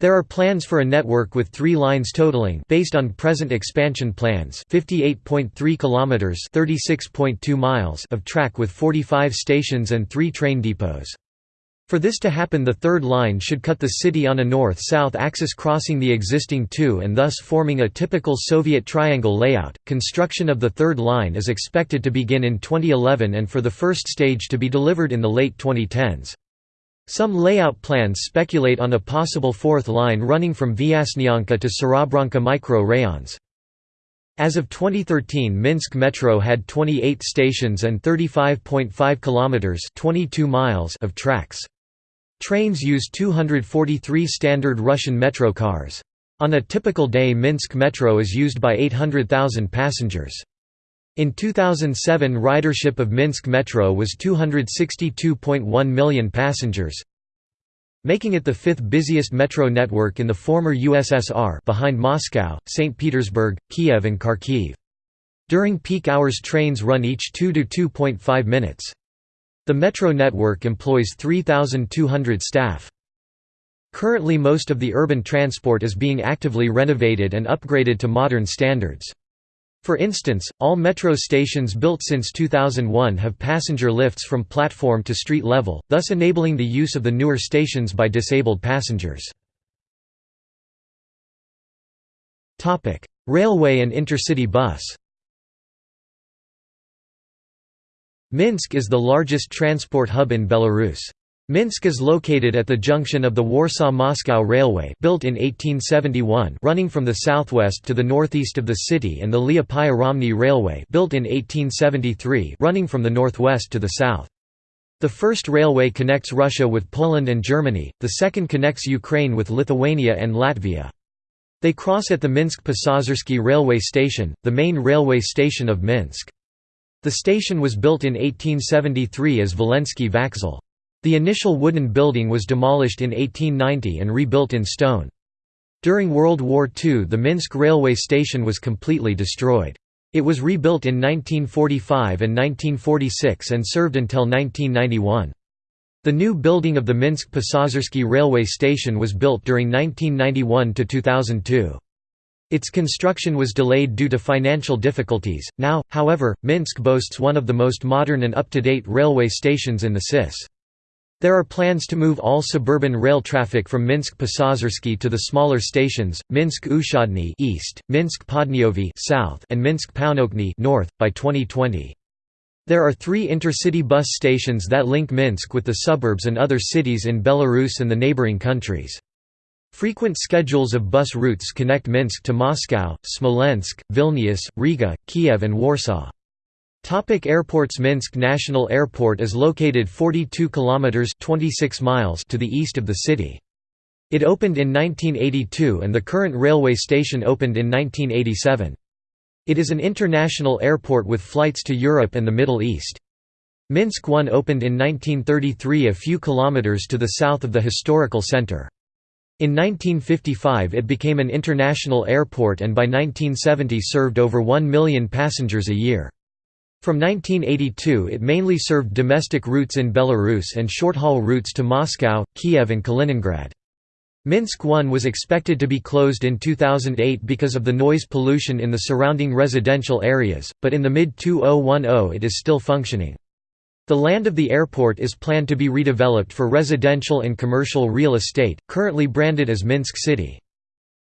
There are plans for a network with three lines totaling based on present expansion plans 58.3 kilometers (36.2 miles) of track with 45 stations and 3 train depots. For this to happen the third line should cut the city on a north-south axis crossing the existing two and thus forming a typical Soviet triangle layout. Construction of the third line is expected to begin in 2011 and for the first stage to be delivered in the late 2010s. Some layout plans speculate on a possible fourth line running from Vyasnyanka to Serebranka micro-rayons. As of 2013 Minsk Metro had 28 stations and 35.5 kilometers 22 miles of tracks. Trains use 243 standard Russian metro cars. On a typical day Minsk Metro is used by 800,000 passengers. In 2007 ridership of Minsk Metro was 262.1 million passengers, making it the fifth busiest metro network in the former USSR behind Moscow, St. Petersburg, Kiev and Kharkiv. During peak hours trains run each 2 to 2.5 minutes. The metro network employs 3,200 staff. Currently most of the urban transport is being actively renovated and upgraded to modern standards. For instance, all metro stations built since 2001 have passenger lifts from platform to street level, thus enabling the use of the newer stations by disabled passengers. Railway and intercity bus Minsk is the largest transport hub in Belarus. Minsk is located at the junction of the Warsaw-Moscow Railway built in 1871 running from the southwest to the northeast of the city and the Liepaja-Romny Railway built in 1873 running from the northwest to the south. The first railway connects Russia with Poland and Germany, the second connects Ukraine with Lithuania and Latvia. They cross at the Minsk-Pasazyrsky railway station, the main railway station of Minsk. The station was built in 1873 as Volensky Vaxel. The initial wooden building was demolished in 1890 and rebuilt in stone. During World War II the Minsk railway station was completely destroyed. It was rebuilt in 1945 and 1946 and served until 1991. The new building of the Minsk-Pasazyrsky railway station was built during 1991–2002. Its construction was delayed due to financial difficulties. Now, however, Minsk boasts one of the most modern and up-to-date railway stations in the CIS. There are plans to move all suburban rail traffic from Minsk-Pasazyrsky to the smaller stations, Minsk-Ushodny east, Minsk-Podniovi south, and Minsk-Pounokny north by 2020. There are 3 intercity bus stations that link Minsk with the suburbs and other cities in Belarus and the neighboring countries. Frequent schedules of bus routes connect Minsk to Moscow, Smolensk, Vilnius, Riga, Kiev and Warsaw. Topic airports Minsk National Airport is located 42 kilometers 26 miles to the east of the city. It opened in 1982 and the current railway station opened in 1987. It is an international airport with flights to Europe and the Middle East. Minsk 1 opened in 1933 a few kilometers to the south of the historical center. In 1955 it became an international airport and by 1970 served over 1 million passengers a year. From 1982 it mainly served domestic routes in Belarus and short-haul routes to Moscow, Kiev and Kaliningrad. Minsk 1 was expected to be closed in 2008 because of the noise pollution in the surrounding residential areas, but in the mid-2010 it is still functioning. The land of the airport is planned to be redeveloped for residential and commercial real estate, currently branded as Minsk City.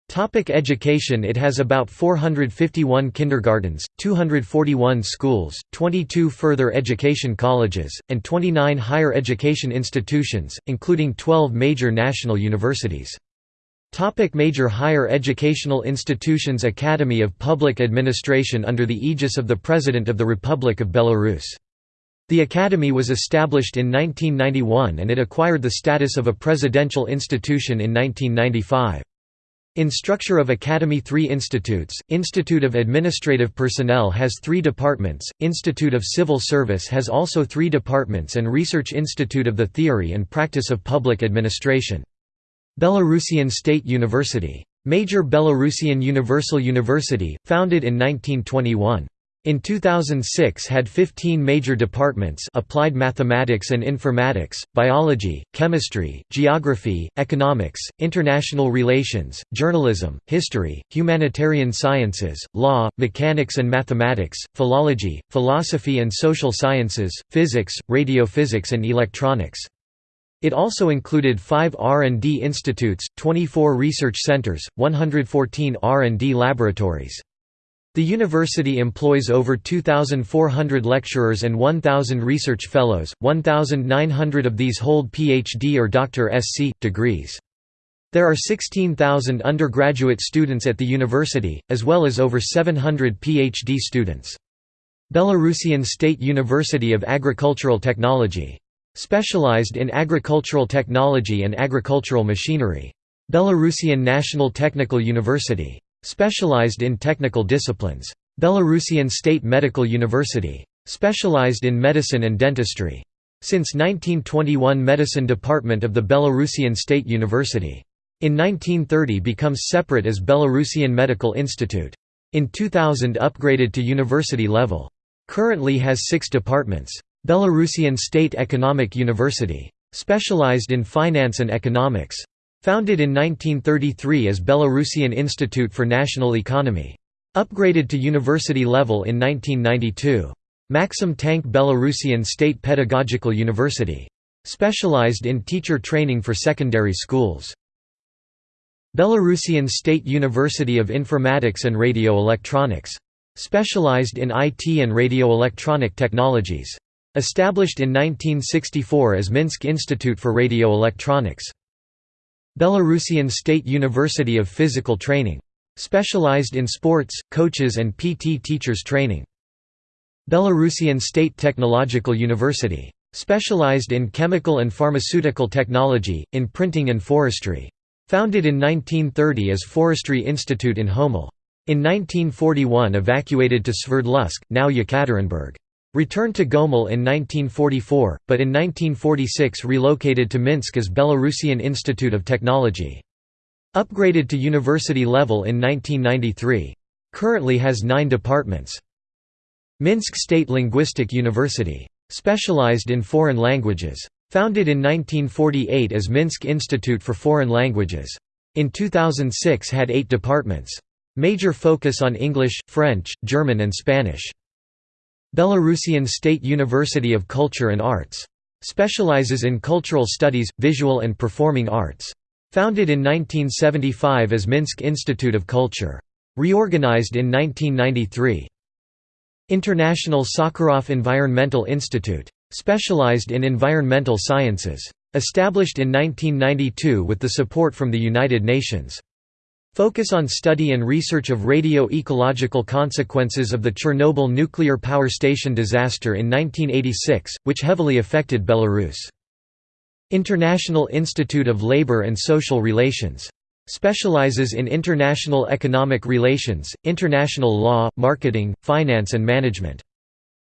Topic education It has about 451 kindergartens, 241 schools, 22 further education colleges, and 29 higher education institutions, including 12 major national universities. Topic major higher educational institutions Academy of Public Administration under the aegis of the President of the Republic of Belarus the Academy was established in 1991 and it acquired the status of a presidential institution in 1995. In structure of Academy three institutes, Institute of Administrative Personnel has three departments, Institute of Civil Service has also three departments and Research Institute of the Theory and Practice of Public Administration. Belarusian State University. Major Belarusian Universal University, founded in 1921. In 2006 had 15 major departments applied mathematics and informatics, biology, chemistry, geography, economics, international relations, journalism, history, humanitarian sciences, law, mechanics and mathematics, philology, philosophy and social sciences, physics, radiophysics and electronics. It also included five R&D institutes, 24 research centers, 114 R&D laboratories. The university employs over 2,400 lecturers and 1,000 research fellows, 1,900 of these hold PhD or Dr. SC. degrees. There are 16,000 undergraduate students at the university, as well as over 700 PhD students. Belarusian State University of Agricultural Technology. Specialized in agricultural technology and agricultural machinery. Belarusian National Technical University. Specialized in technical disciplines. Belarusian State Medical University. Specialized in medicine and dentistry. Since 1921 Medicine Department of the Belarusian State University. In 1930 becomes separate as Belarusian Medical Institute. In 2000 upgraded to university level. Currently has six departments. Belarusian State Economic University. Specialized in finance and economics. Founded in 1933 as Belarusian Institute for National Economy. Upgraded to university level in 1992. Maxim Tank Belarusian State Pedagogical University. Specialized in teacher training for secondary schools. Belarusian State University of Informatics and Radio Electronics. Specialized in IT and radio electronic technologies. Established in 1964 as Minsk Institute for Radio Electronics. Belarusian State University of Physical Training. Specialized in sports, coaches and PT teachers training. Belarusian State Technological University. Specialized in chemical and pharmaceutical technology, in printing and forestry. Founded in 1930 as Forestry Institute in Homel. In 1941 evacuated to Sverdlovsk, now Yekaterinburg. Returned to Gomel in 1944, but in 1946 relocated to Minsk as Belarusian Institute of Technology. Upgraded to university level in 1993. Currently has nine departments. Minsk State Linguistic University. Specialized in foreign languages. Founded in 1948 as Minsk Institute for Foreign Languages. In 2006 had eight departments. Major focus on English, French, German and Spanish. Belarusian State University of Culture and Arts. Specializes in cultural studies, visual and performing arts. Founded in 1975 as Minsk Institute of Culture. Reorganized in 1993. International Sakharov Environmental Institute. Specialized in environmental sciences. Established in 1992 with the support from the United Nations. Focus on study and research of radio-ecological consequences of the Chernobyl nuclear power station disaster in 1986, which heavily affected Belarus. International Institute of Labour and Social Relations. Specializes in international economic relations, international law, marketing, finance and management.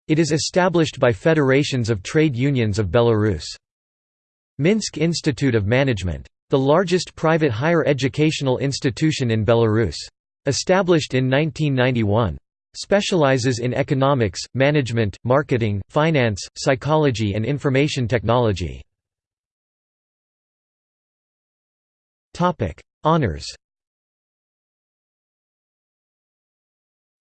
It is established by federations of trade unions of Belarus. Minsk Institute of Management. The largest private higher educational institution in Belarus. Established in 1991. Specializes in economics, management, marketing, finance, psychology and information technology. Honours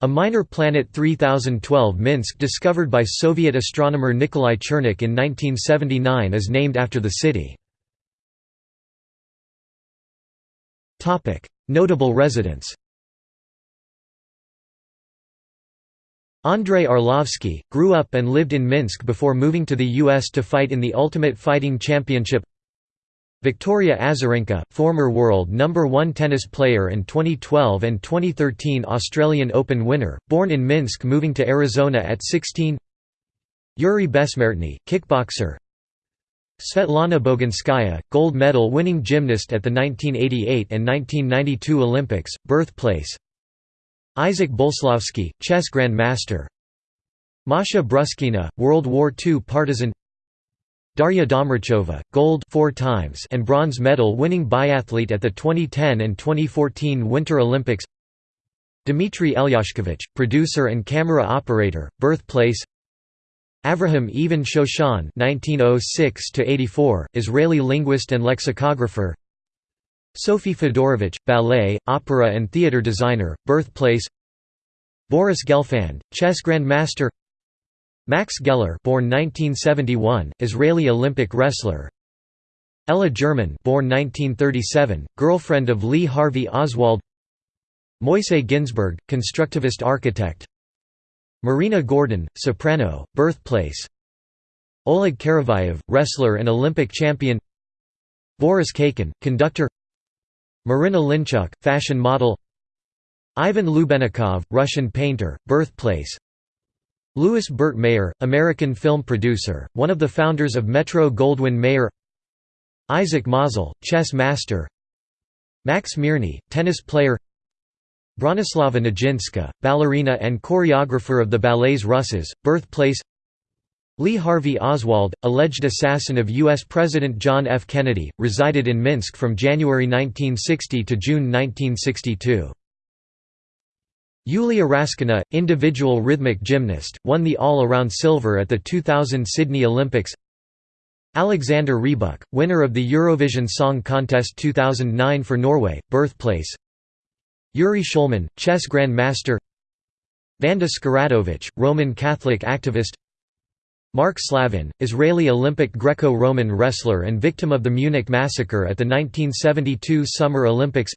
A minor planet 3012 Minsk discovered by Soviet astronomer Nikolai Chernykh in 1979 is named after the city. Notable residents. Andrei Arlovsky, grew up and lived in Minsk before moving to the U.S. to fight in the Ultimate Fighting Championship. Victoria Azarenka, former world number 1 tennis player and 2012 and 2013 Australian Open winner, born in Minsk moving to Arizona at 16 Yuri Besmertny, kickboxer Svetlana Boginskaya, gold medal winning gymnast at the 1988 and 1992 Olympics, birthplace. Isaac Boleslavsky, chess grandmaster Masha Bruskina, World War II partisan. Darya Domrachova, gold four times and bronze medal winning biathlete at the 2010 and 2014 Winter Olympics. Dmitry Elyashkovich, producer and camera operator, birthplace Avraham Even Shoshan (1906–84), Israeli linguist and lexicographer. Sophie Fedorovich, ballet, opera and theater designer, birthplace. Boris Gelfand, chess grandmaster. Max Geller born 1971, Israeli Olympic wrestler Ella German born 1937, girlfriend of Lee Harvey Oswald Moise Ginsburg, constructivist architect Marina Gordon, soprano, birthplace. Oleg Karavayev, wrestler and Olympic champion. Boris Khaikin, conductor. Marina Linchuk, fashion model. Ivan Lubenikov, Russian painter, birthplace. Louis Burt Mayer, American film producer, one of the founders of Metro-Goldwyn-Mayer Isaac Mazel, chess master. Max Mirny, tennis player Bronislava Nijinsky, ballerina and choreographer of the ballets Russes, birthplace Lee Harvey Oswald, alleged assassin of U.S. President John F. Kennedy, resided in Minsk from January 1960 to June 1962. Yulia Raskina, individual rhythmic gymnast, won the all-around silver at the 2000 Sydney Olympics Alexander Rybak, winner of the Eurovision Song Contest 2009 for Norway, birthplace Yuri Shulman, chess grandmaster Vanda Skiratovich, Roman Catholic activist. Mark Slavin, Israeli Olympic Greco-Roman wrestler and victim of the Munich massacre at the 1972 Summer Olympics.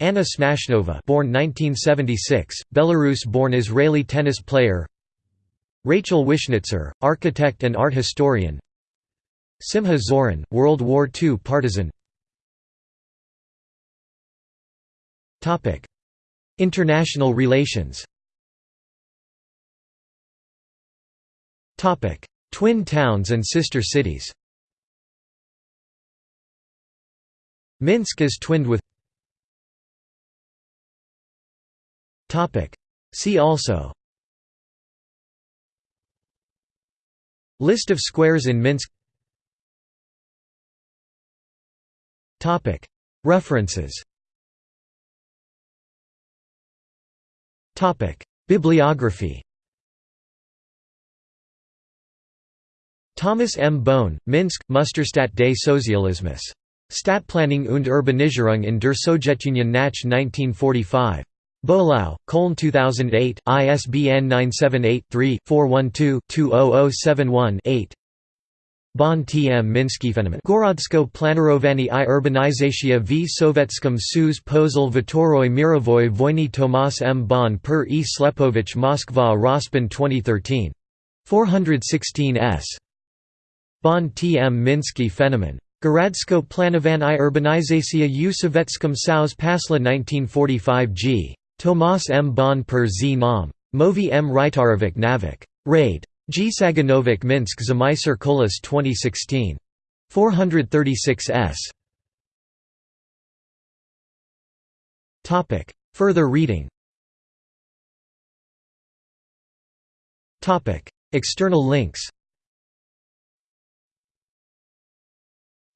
Anna Smashnova born 1976, Belarus-born Israeli tennis player. Rachel Wishnitzer, architect and art historian. Simha Zorin, World War II partisan International relations. Topic: Twin towns and sister cities. Minsk is twinned with. Topic: See also. List of squares in Minsk. Topic: References Bibliography Thomas M. Bohn, Minsk, Musterstadt des Sozialismus. Stadtplanung und Urbanisierung in der Sowjetunion nach 1945. Bohlau, Köln 2008, ISBN 978-3-412-20071-8 Bon tm Minsky fenomen Gorodsko Planerowani i Urbanizacja v Sowieckim sus Pozel Vitoroy Mirovoy Wojny Tomas M. Bon per E. Slepovich Moskva Rospin 2013. 416 s. Bon tm Minsky fenomen Goradsko Planovan i Urbanizacja u Sowieckim Saus Pasla 1945 g. Tomas M. Bon per Z Nam. Movi M. Rytarovic Navik. Raid. G. Saganovic Minsk Zamisar Kolis 2016. 436 s. Further reading External links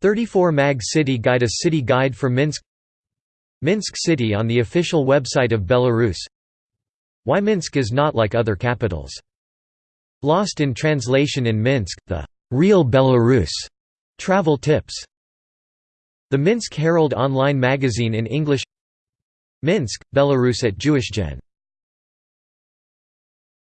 34 Mag City Guide A city guide for Minsk Minsk City on the official website of Belarus Why Minsk is not like other capitals. Lost in translation in Minsk, the real Belarus travel tips. The Minsk Herald online magazine in English Minsk, Belarus at JewishGen